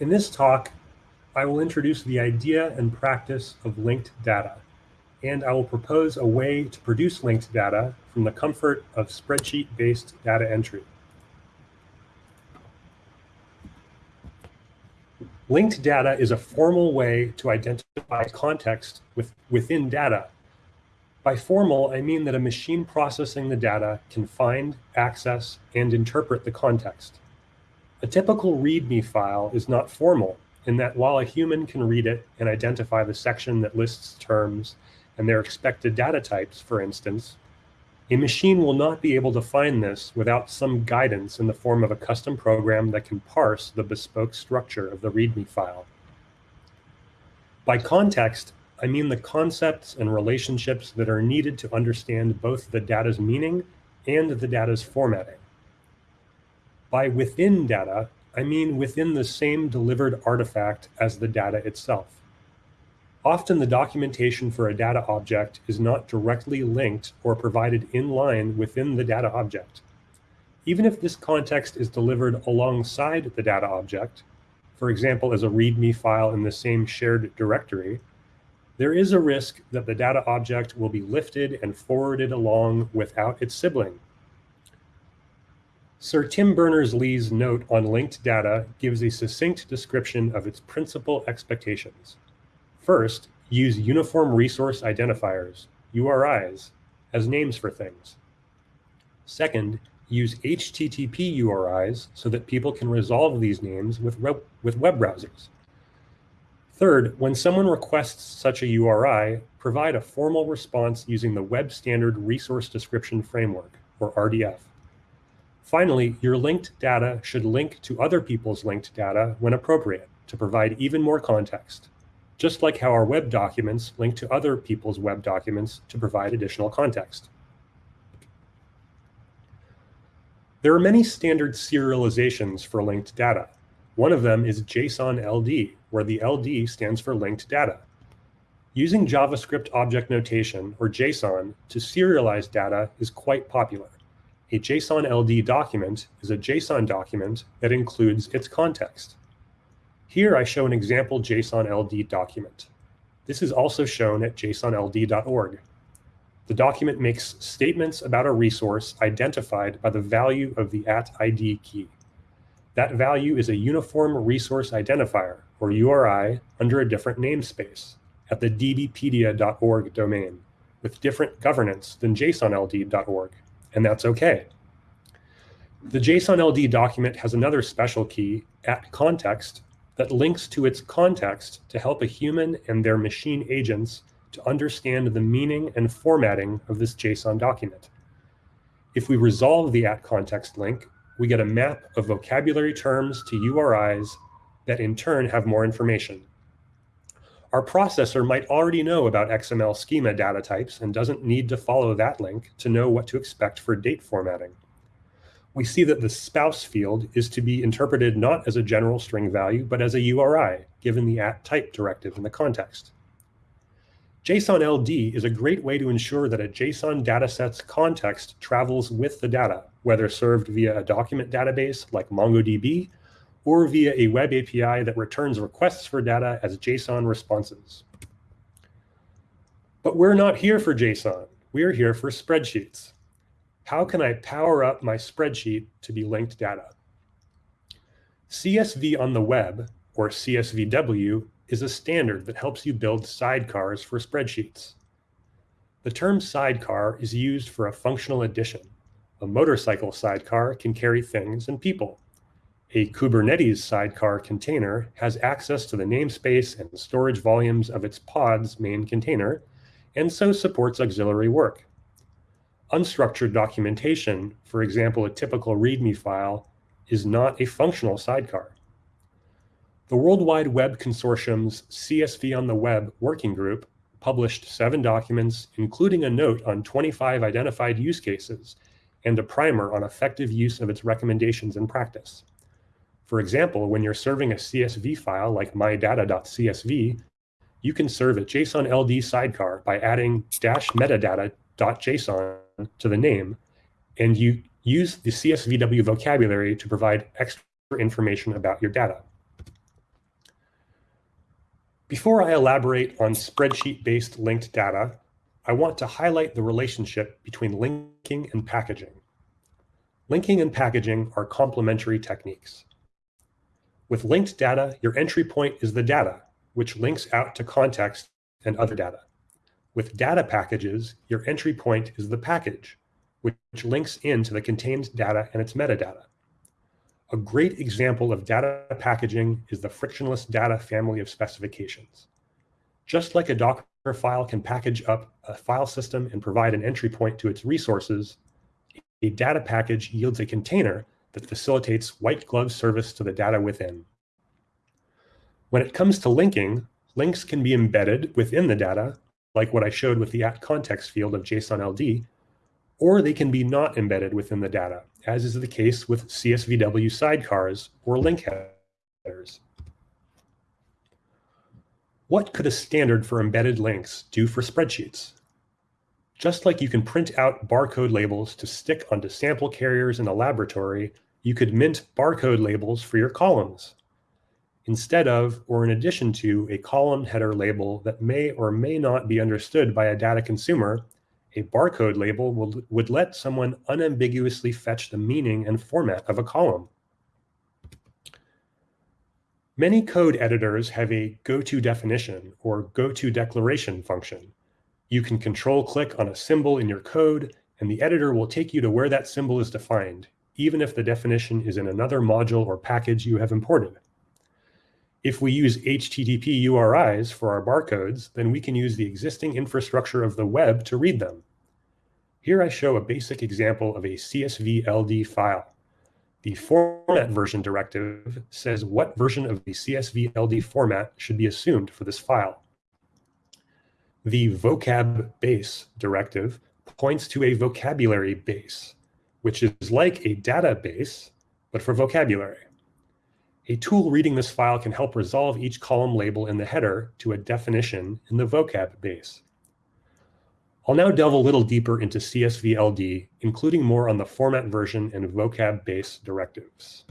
In this talk, I will introduce the idea and practice of linked data, and I will propose a way to produce linked data from the comfort of spreadsheet-based data entry. Linked data is a formal way to identify context with, within data. By formal, I mean that a machine processing the data can find, access, and interpret the context. A typical README file is not formal in that while a human can read it and identify the section that lists terms and their expected data types, for instance, a machine will not be able to find this without some guidance in the form of a custom program that can parse the bespoke structure of the README file. By context, I mean the concepts and relationships that are needed to understand both the data's meaning and the data's formatting. By within data, I mean within the same delivered artifact as the data itself. Often the documentation for a data object is not directly linked or provided in line within the data object. Even if this context is delivered alongside the data object, for example, as a README file in the same shared directory, there is a risk that the data object will be lifted and forwarded along without its sibling. Sir Tim Berners-Lee's note on linked data gives a succinct description of its principal expectations. First, use Uniform Resource Identifiers, URIs, as names for things. Second, use HTTP URIs so that people can resolve these names with, web, with web browsers. Third, when someone requests such a URI, provide a formal response using the Web Standard Resource Description Framework, or RDF. Finally, your linked data should link to other people's linked data when appropriate to provide even more context just like how our web documents link to other people's web documents to provide additional context. There are many standard serializations for linked data. One of them is JSON LD, where the LD stands for linked data. Using JavaScript object notation, or JSON, to serialize data is quite popular. A JSON LD document is a JSON document that includes its context. Here I show an example JSON LD document. This is also shown at jsonld.org. The document makes statements about a resource identified by the value of the at ID key. That value is a uniform resource identifier, or URI, under a different namespace at the dbpedia.org domain with different governance than jsonld.org, and that's okay. The JSON LD document has another special key, at context, that links to its context to help a human and their machine agents to understand the meaning and formatting of this JSON document. If we resolve the at context link, we get a map of vocabulary terms to URIs that in turn have more information. Our processor might already know about XML schema data types and doesn't need to follow that link to know what to expect for date formatting we see that the spouse field is to be interpreted not as a general string value, but as a URI, given the at type directive in the context. JSON LD is a great way to ensure that a JSON dataset's context travels with the data, whether served via a document database like MongoDB or via a web API that returns requests for data as JSON responses. But we're not here for JSON. We're here for spreadsheets how can I power up my spreadsheet to be linked data? CSV on the web, or CSVW, is a standard that helps you build sidecars for spreadsheets. The term sidecar is used for a functional addition. A motorcycle sidecar can carry things and people. A Kubernetes sidecar container has access to the namespace and storage volumes of its pod's main container, and so supports auxiliary work unstructured documentation, for example, a typical README file, is not a functional sidecar. The World Wide Web Consortium's CSV on the Web working group published seven documents, including a note on 25 identified use cases and a primer on effective use of its recommendations in practice. For example, when you're serving a CSV file like mydata.csv, you can serve a JSON LD sidecar by adding dash metadata.json to the name, and you use the CSVW vocabulary to provide extra information about your data. Before I elaborate on spreadsheet-based linked data, I want to highlight the relationship between linking and packaging. Linking and packaging are complementary techniques. With linked data, your entry point is the data, which links out to context and other data. With data packages, your entry point is the package, which links into the contained data and its metadata. A great example of data packaging is the frictionless data family of specifications. Just like a Docker file can package up a file system and provide an entry point to its resources, a data package yields a container that facilitates white glove service to the data within. When it comes to linking, links can be embedded within the data, like what I showed with the at context field of JSON LD, or they can be not embedded within the data, as is the case with CSVW sidecars or link headers. What could a standard for embedded links do for spreadsheets? Just like you can print out barcode labels to stick onto sample carriers in a laboratory, you could mint barcode labels for your columns. Instead of, or in addition to, a column header label that may or may not be understood by a data consumer, a barcode label will, would let someone unambiguously fetch the meaning and format of a column. Many code editors have a go-to definition or go-to declaration function. You can control click on a symbol in your code, and the editor will take you to where that symbol is defined, even if the definition is in another module or package you have imported. If we use HTTP URIs for our barcodes, then we can use the existing infrastructure of the web to read them. Here I show a basic example of a CSV LD file. The format version directive says what version of the CSV LD format should be assumed for this file. The vocab base directive points to a vocabulary base, which is like a database, but for vocabulary. A tool reading this file can help resolve each column label in the header to a definition in the vocab base. I'll now delve a little deeper into CSVLD, including more on the format version and vocab base directives.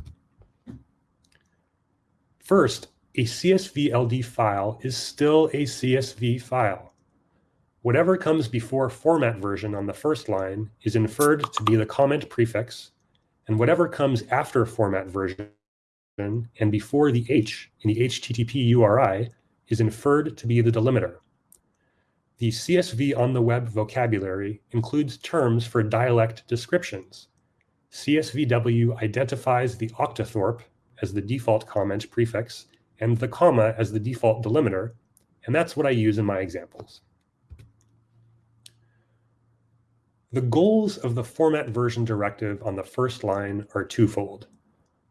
First, a CSVLD file is still a CSV file. Whatever comes before format version on the first line is inferred to be the comment prefix, and whatever comes after format version and before the H in the HTTP URI is inferred to be the delimiter. The CSV on the web vocabulary includes terms for dialect descriptions. CSVW identifies the octothorpe as the default comment prefix and the comma as the default delimiter, and that's what I use in my examples. The goals of the format version directive on the first line are twofold.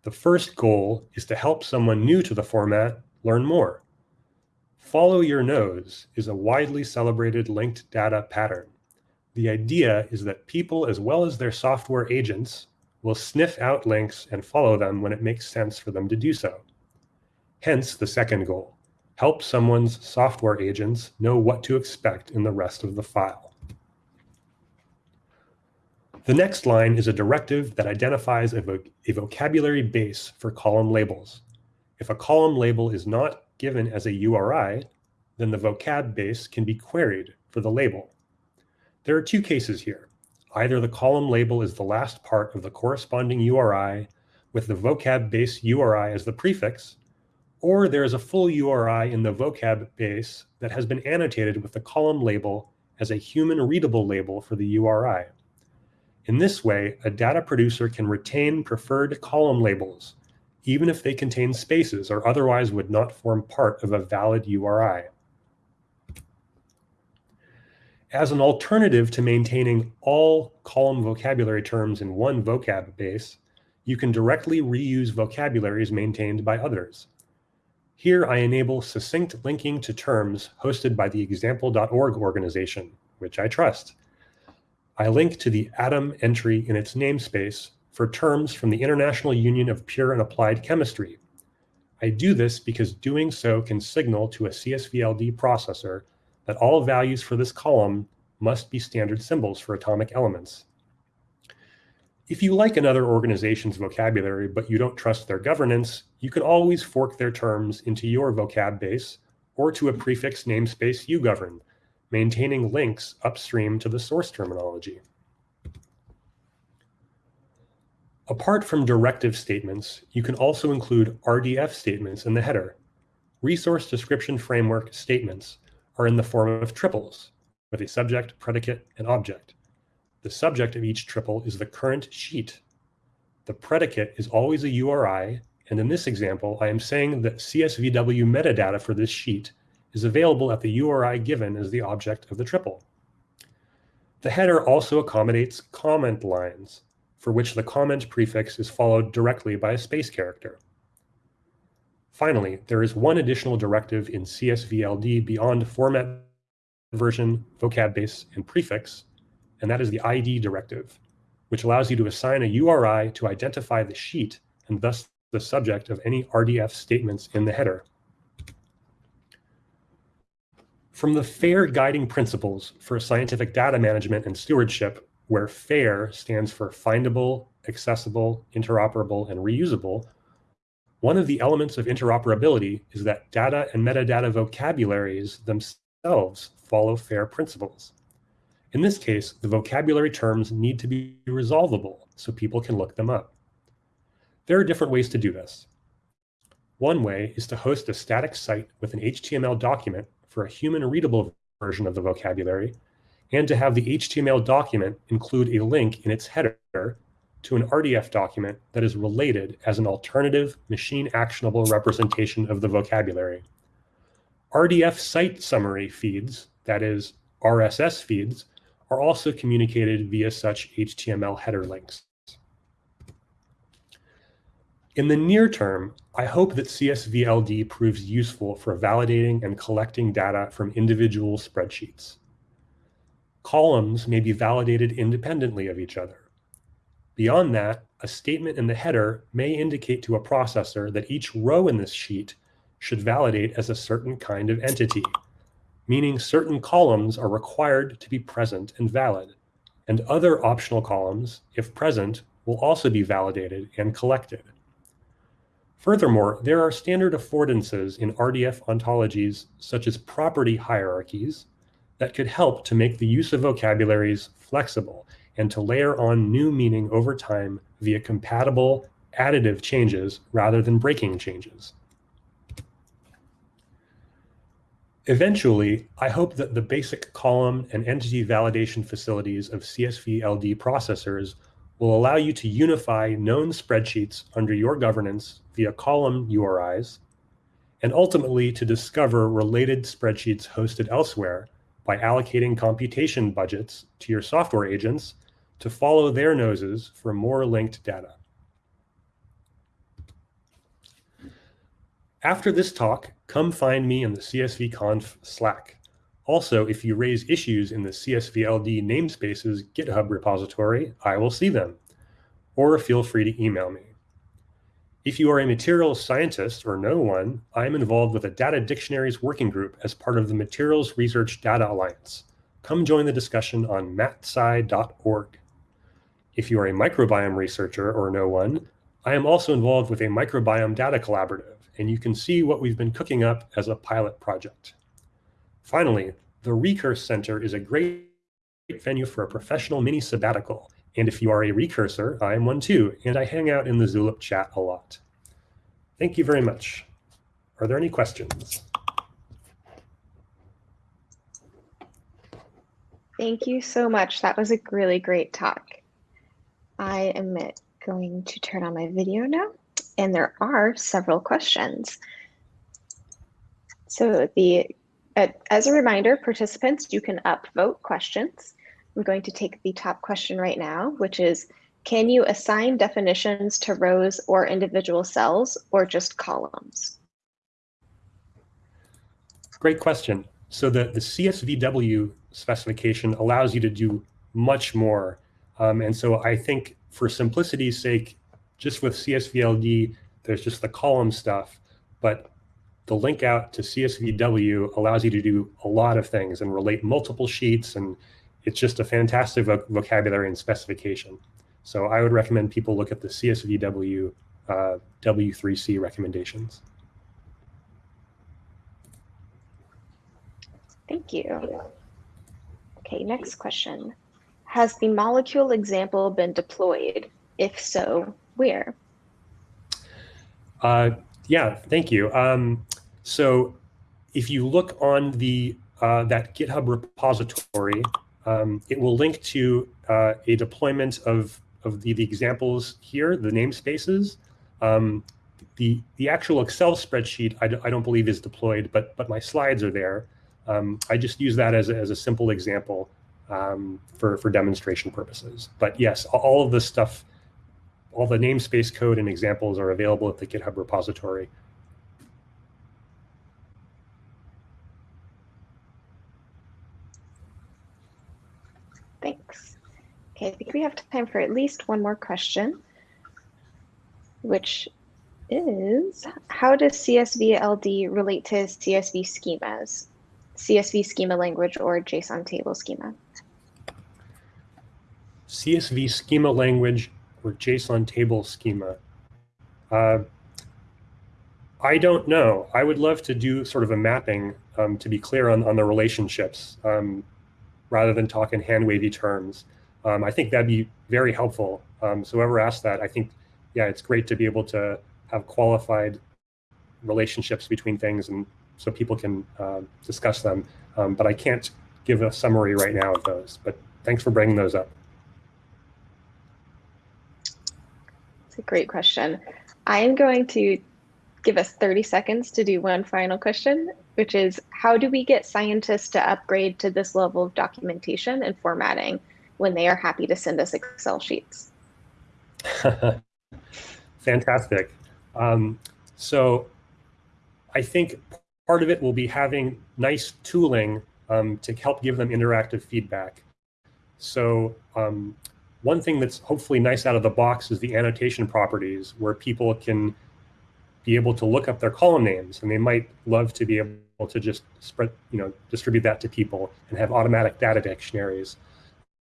The first goal is to help someone new to the format learn more. Follow your nose is a widely celebrated linked data pattern. The idea is that people, as well as their software agents, will sniff out links and follow them when it makes sense for them to do so. Hence the second goal, help someone's software agents know what to expect in the rest of the file. The next line is a directive that identifies a, a, vocabulary base for column labels. If a column label is not given as a URI, then the vocab base can be queried for the label. There are two cases here. Either the column label is the last part of the corresponding URI with the vocab base URI as the prefix, or there is a full URI in the vocab base that has been annotated with the column label as a human readable label for the URI. In this way, a data producer can retain preferred column labels, even if they contain spaces or otherwise would not form part of a valid URI. As an alternative to maintaining all column vocabulary terms in one vocab base, you can directly reuse vocabularies maintained by others. Here I enable succinct linking to terms hosted by the example.org organization, which I trust. I link to the ATOM entry in its namespace for terms from the International Union of Pure and Applied Chemistry. I do this because doing so can signal to a CSVLD processor that all values for this column must be standard symbols for atomic elements. If you like another organization's vocabulary, but you don't trust their governance, you can always fork their terms into your vocab base or to a prefix namespace ugovern, maintaining links upstream to the source terminology. Apart from directive statements, you can also include RDF statements in the header. Resource Description Framework statements are in the form of triples, with a subject, predicate, and object. The subject of each triple is the current sheet. The predicate is always a URI, and in this example, I am saying that CSVW metadata for this sheet is available at the URI given as the object of the triple. The header also accommodates comment lines, for which the comment prefix is followed directly by a space character. Finally, there is one additional directive in CSVLD beyond format version, vocab base, and prefix, and that is the ID directive, which allows you to assign a URI to identify the sheet and thus the subject of any RDF statements in the header. From the FAIR guiding principles for scientific data management and stewardship, where FAIR stands for findable, accessible, interoperable, and reusable, one of the elements of interoperability is that data and metadata vocabularies themselves follow FAIR principles. In this case, the vocabulary terms need to be resolvable so people can look them up. There are different ways to do this. One way is to host a static site with an HTML document for a human readable version of the vocabulary and to have the HTML document include a link in its header to an RDF document that is related as an alternative machine actionable representation of the vocabulary. RDF site summary feeds, that is RSS feeds, are also communicated via such HTML header links. In the near term, I hope that CSVLD proves useful for validating and collecting data from individual spreadsheets columns may be validated independently of each other. Beyond that, a statement in the header may indicate to a processor that each row in this sheet should validate as a certain kind of entity, meaning certain columns are required to be present and valid, and other optional columns, if present, will also be validated and collected. Furthermore, there are standard affordances in RDF ontologies such as property hierarchies, that could help to make the use of vocabularies flexible and to layer on new meaning over time via compatible additive changes rather than breaking changes. Eventually, I hope that the basic column and entity validation facilities of CSV LD processors will allow you to unify known spreadsheets under your governance via column URIs, and ultimately to discover related spreadsheets hosted elsewhere by allocating computation budgets to your software agents to follow their noses for more linked data. After this talk, come find me in the CSVConf Slack. Also, if you raise issues in the CSVLD namespaces GitHub repository, I will see them. Or feel free to email me. If you are a materials scientist or know one, I am involved with a data dictionaries working group as part of the Materials Research Data Alliance. Come join the discussion on matsci.org. If you are a microbiome researcher or know one, I am also involved with a microbiome data collaborative, and you can see what we've been cooking up as a pilot project. Finally, the Recurse Center is a great venue for a professional mini sabbatical and if you are a recursor, I am one too, and I hang out in the Zulip chat a lot. Thank you very much. Are there any questions? Thank you so much. That was a really great talk. I am going to turn on my video now, and there are several questions. So the as a reminder, participants, you can upvote questions. I'm going to take the top question right now, which is, can you assign definitions to rows or individual cells or just columns? Great question. So the, the CSVW specification allows you to do much more. Um, and so I think for simplicity's sake, just with CSVLD, there's just the column stuff, but the link out to CSVW allows you to do a lot of things and relate multiple sheets and it's just a fantastic vocabulary and specification. So I would recommend people look at the CSVW uh, W3C recommendations. Thank you. Okay, next question. Has the molecule example been deployed? If so, where? Uh, yeah, thank you. Um, so if you look on the uh, that GitHub repository, um, it will link to uh, a deployment of, of the, the examples here, the namespaces. Um, the, the actual Excel spreadsheet, I don't believe is deployed, but, but my slides are there. Um, I just use that as a, as a simple example um, for, for demonstration purposes. But yes, all of the stuff, all the namespace code and examples are available at the GitHub repository. Thanks. Okay, I think we have time for at least one more question, which is how does CSV LD relate to CSV schemas, CSV schema language or JSON table schema? CSV schema language or JSON table schema. Uh, I don't know. I would love to do sort of a mapping um, to be clear on, on the relationships um, rather than talk in hand wavy terms. Um, I think that'd be very helpful. Um, so whoever asked that, I think, yeah, it's great to be able to have qualified relationships between things and so people can uh, discuss them. Um, but I can't give a summary right now of those, but thanks for bringing those up. It's a great question. I am going to give us 30 seconds to do one final question, which is how do we get scientists to upgrade to this level of documentation and formatting when they are happy to send us Excel sheets? Fantastic. Um, so I think part of it will be having nice tooling um, to help give them interactive feedback. So um, one thing that's hopefully nice out of the box is the annotation properties where people can be able to look up their column names and they might love to be able to just spread, you know, distribute that to people and have automatic data dictionaries.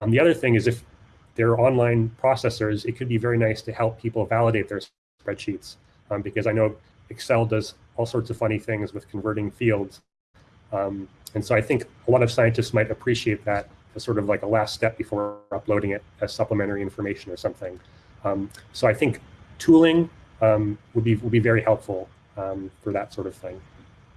Um, the other thing is if they're online processors, it could be very nice to help people validate their spreadsheets um, because I know Excel does all sorts of funny things with converting fields. Um, and so I think a lot of scientists might appreciate that as sort of like a last step before uploading it as supplementary information or something. Um, so I think tooling um, would be would be very helpful um, for that sort of thing.